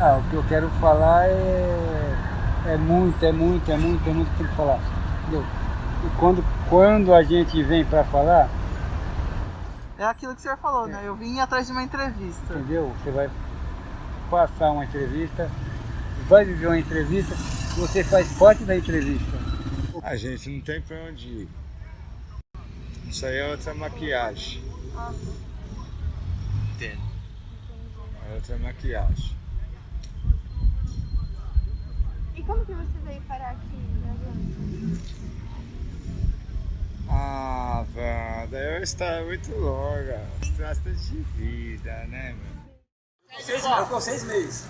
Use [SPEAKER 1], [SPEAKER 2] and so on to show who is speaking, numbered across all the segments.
[SPEAKER 1] Ah, o que eu quero falar é, é muito, é muito, é muito, é muito que tem que falar. Entendeu? E quando, quando a gente vem para falar,
[SPEAKER 2] É aquilo que o senhor falou, né? Eu vim atrás de uma entrevista.
[SPEAKER 1] entendeu? Você vai passar uma entrevista, vai viver uma entrevista, você faz parte da entrevista.
[SPEAKER 3] A gente não tem pra onde ir. Isso aí é outra maquiagem.
[SPEAKER 4] Entendo.
[SPEAKER 3] É outra maquiagem.
[SPEAKER 5] Como que você veio parar aqui?
[SPEAKER 3] Ah, Wanda, é uma história muito longa. Trata de vida, né, meu?
[SPEAKER 4] Seis, eu com seis meses.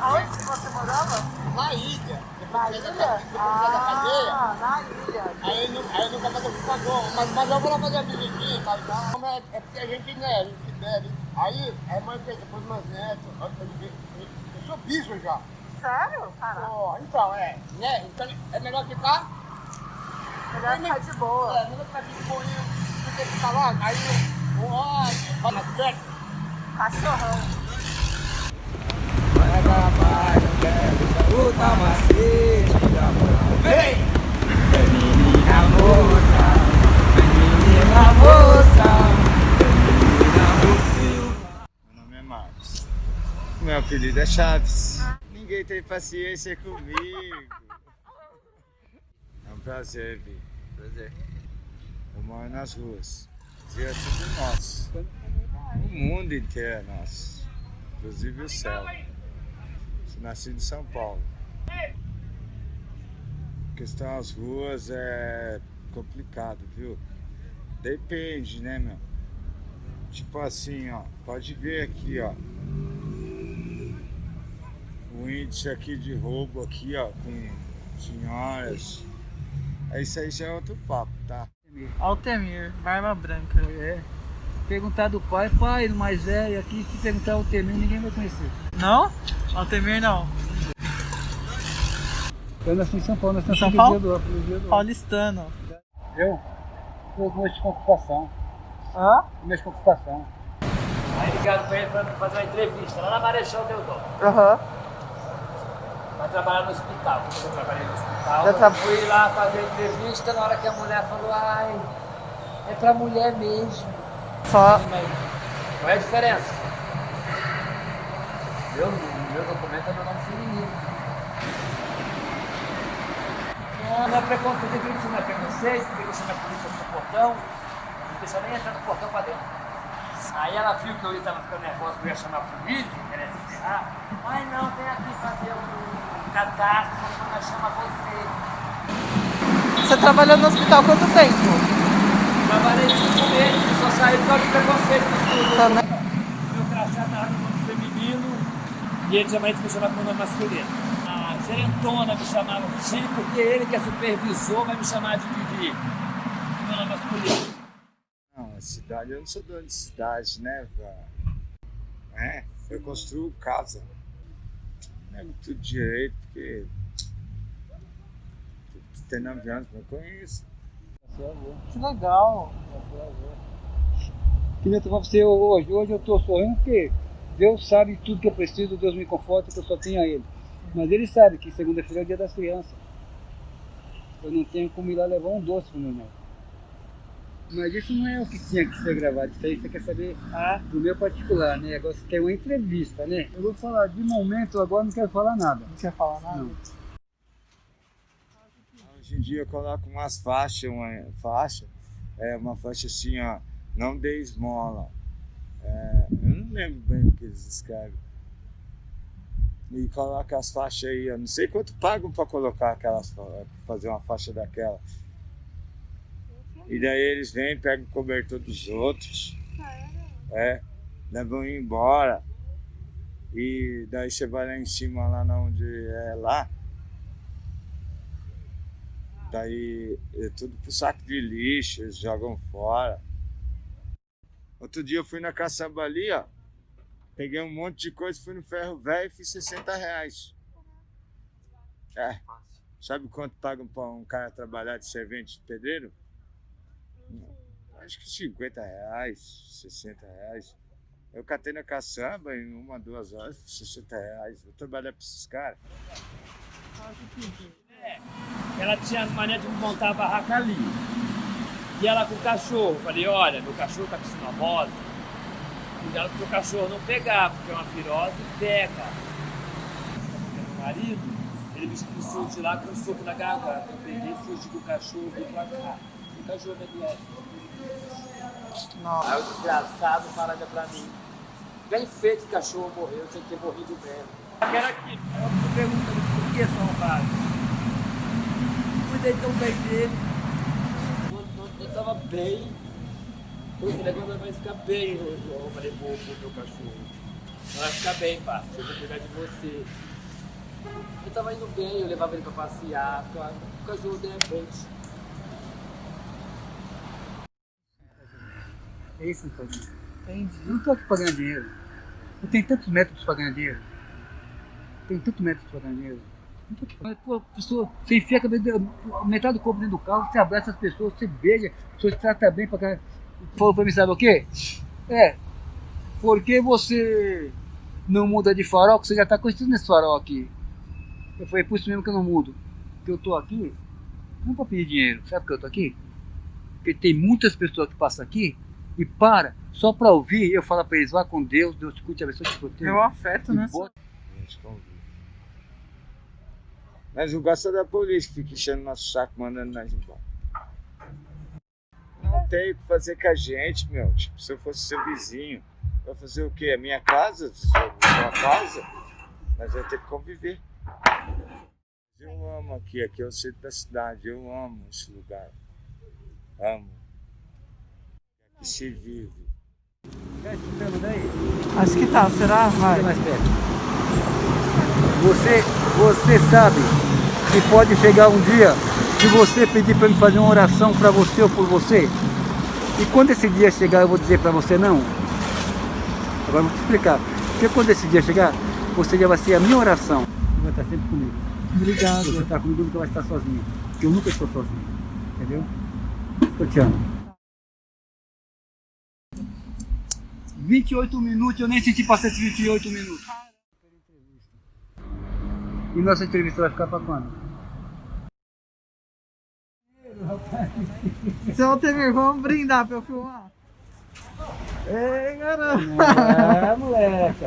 [SPEAKER 2] Aonde que você morava?
[SPEAKER 4] Na ilha.
[SPEAKER 2] Na ilha? Ah, na ilha.
[SPEAKER 4] Aí, aí nunca mais eu fui pagou. Mas, mas eu vou lá fazer a visitinha, tá ligado? É, é porque a gente né, a gente bebe. Aí, a mãe fez depois meus netos. Eu, eu, eu, eu sou bicho já.
[SPEAKER 2] Sério? Caraca.
[SPEAKER 4] Pô, então, é. Né? Então é melhor ficar.
[SPEAKER 2] Melhor ficar de boa.
[SPEAKER 4] É, melhor ficar de boinha. Do que ficar lá. Aí, o ó, vai mais perto.
[SPEAKER 2] Cachorrão.
[SPEAKER 6] Luta macete da moral Vem! Menina moça Menina moça
[SPEAKER 3] Meu nome é Marcos. Meu apelido é Chaves. Ninguém tem paciência comigo. É um prazer, Vi.
[SPEAKER 4] Prazer.
[SPEAKER 3] Eu moro nas ruas. E é tudo nosso. O mundo inteiro é nosso. Inclusive o céu. Sou nascido em São Paulo. A questão das ruas é complicado, viu? Depende, né, meu? Tipo assim, ó. Pode ver aqui, ó. O índice aqui de roubo aqui, ó, com senhoras. É Isso aí já é outro papo, tá?
[SPEAKER 2] Altemir, barba branca.
[SPEAKER 1] É. Perguntar do pai, pai, do mais velho, aqui se perguntar termo, ninguém vai conhecer.
[SPEAKER 2] Não? Altemir não.
[SPEAKER 1] Eu nasci em São Paulo, nasci
[SPEAKER 2] Em São Paulo?
[SPEAKER 1] do freguesia do
[SPEAKER 2] Paulistano.
[SPEAKER 1] Eu? Eu mexo com ocupação.
[SPEAKER 2] Hã?
[SPEAKER 1] Eu mexo com ocupação.
[SPEAKER 7] Aí ligaram pra ele pra fazer uma entrevista lá na Marechal Deodoro.
[SPEAKER 2] Aham.
[SPEAKER 7] Vai trabalhar no hospital. Quando eu trabalhei no hospital, eu
[SPEAKER 2] tra-
[SPEAKER 7] fui lá fazer entrevista na hora que a mulher falou, ai, é pra mulher mesmo.
[SPEAKER 2] Só.
[SPEAKER 7] Mas qual é a diferença? Meu, meu documento é meu nome feminino. Não, não é preconceito, tem que não é preconceito, tem que chamar a polícia pro portão, não deixa nem entrar no portão pra dentro. Aí ela viu que eu estava ficando nervoso, que eu ia chamar a polícia, que era se ferrar. Ai não, vem aqui fazer um cadastro, quando nós chama você.
[SPEAKER 2] Você trabalhou no hospital há quanto tempo?
[SPEAKER 7] Trabalhei cinco meses, só saí por causa do preconceito do estudo.
[SPEAKER 2] Também.
[SPEAKER 7] Meu crachá tava no nome feminino e ele geralmente me chamava com o nome masculino. A gerentona me chamava de Chile porque ele que é supervisor vai me chamar de Didi. Meu nome masculino.
[SPEAKER 3] Não, a cidade, eu não sou dono de cidade, né, velho? É, eu construo casa. Não é muito direito, porque. Tem nove anos que eu conheço.
[SPEAKER 2] Que legal.
[SPEAKER 1] Queria tomar pra você hoje. Hoje eu tô sorrindo porque Deus sabe tudo que eu preciso, Deus me conforta que eu só tenho a Ele. Mas Ele sabe que segunda-feira é o dia das crianças. Eu não tenho como ir lá levar um doce pro meu neto. Mas isso não é o que tinha que ser gravado. Isso aí você quer saber
[SPEAKER 2] Ah,
[SPEAKER 1] do meu particular, né? Agora você tem uma entrevista, né? Eu vou falar de momento, agora não quero falar nada.
[SPEAKER 2] não quer falar nada?
[SPEAKER 1] Não.
[SPEAKER 3] Hoje em dia eu coloco umas faixas, uma faixa, é uma faixa assim, ó, não dê esmola. É, eu não lembro bem o que eles escrevem. E coloca as faixas aí, eu não sei quanto pagam para colocar aquelas, fazer uma faixa daquela. E daí eles vêm, pegam o cobertor dos outros, é, levam embora. E daí você vai lá em cima, lá onde é lá, Daí é tudo pro saco de lixo, eles jogam fora. Outro dia eu fui na caçamba ali, ó. Peguei um monte de coisa, fui no ferro velho e fiz 60 reais. É. Sabe quanto pagam pra um cara trabalhar de servente de pedreiro? Acho que 50 reais, 60 reais. Eu catei na caçamba em uma, duas horas, 60 reais. Eu trabalhar para esses caras.
[SPEAKER 7] Ela tinha mania de montar a barraca ali. E ela com o cachorro. Falei, olha, meu cachorro tá com sinomose. Cuidado pro seu cachorro não pegar, porque é uma virose pega. Meu marido, ele me expulsou de lá com um soco na garganta. Eu peguei, fugi do cachorro, vim pra cá. O cachorro me adoece.
[SPEAKER 2] Nossa.
[SPEAKER 7] Aí o desgraçado falaram pra mim. Bem feito que cachorro morreu, tinha que ter morrido mesmo. Era aqui, eu pergunto por que são arrombado? Cuidei tão bem dele. Eu tava bem, eu falei, agora vai ficar bem, eu, eu falei pro, pro meu cachorro. Vai ficar bem, parça, eu vou cuidar de você. Eu tava indo bem, eu levava ele pra passear, ficava- o cachorro de repente.
[SPEAKER 1] É isso fazendo.
[SPEAKER 2] Entendi.
[SPEAKER 1] Eu não tô aqui pra ganhar dinheiro. Eu tenho tantos métodos pra ganhar dinheiro. Tenho tantos métodos pra ganhar dinheiro. Não tô aqui pra... Pô, pessoa, você enfia a cabeça, metade do corpo dentro do carro, você abraça as pessoas, você beija, te trata bem pra cá. Falou pra mim, sabe o quê? É, porque você não muda de farol, que você já tá conhecido nesse farol aqui. Eu falei, por isso mesmo que eu não mudo. Porque eu tô aqui, não pra pedir dinheiro. Sabe por que eu tô aqui? Porque tem muitas pessoas que passam aqui e para só para ouvir eu falar para eles, vá com Deus, Deus te curte, abençoe, te proteja.
[SPEAKER 2] É o afeto, né?
[SPEAKER 1] Bota-
[SPEAKER 3] A. Mas não gosta da polícia que fica enchendo nosso saco, mandando nós embora. Não tem o que fazer com a gente, meu. Tipo, se eu fosse seu vizinho, vai fazer o quê? A minha casa? Sua sua casa? Nós vamos ter que conviver. Eu amo aqui, aqui é o centro da cidade. Eu amo esse lugar. Amo. Aqui se vive.
[SPEAKER 1] Tá escutando daí?
[SPEAKER 2] Acho que tá, será? Vai.
[SPEAKER 1] Mais perto. Você, você sabe que pode chegar um dia que você pedir para me fazer uma oração para você ou por você. E quando esse dia chegar, eu vou dizer para você não. Agora eu vou te explicar. Porque quando esse dia chegar, você já vai ser a minha oração. Você vai estar sempre comigo.
[SPEAKER 2] Obrigado.
[SPEAKER 1] Se você está comigo, nunca vai estar sozinho. Porque eu nunca estou sozinho. Entendeu? Eu te amo. 28 minutos, eu nem senti passar esses 28 minutos. E nossa entrevista vai ficar para quando?
[SPEAKER 2] Seu Altemir, vamos brindar pra eu filmar. Ei, garoto.
[SPEAKER 1] Ah, moleque.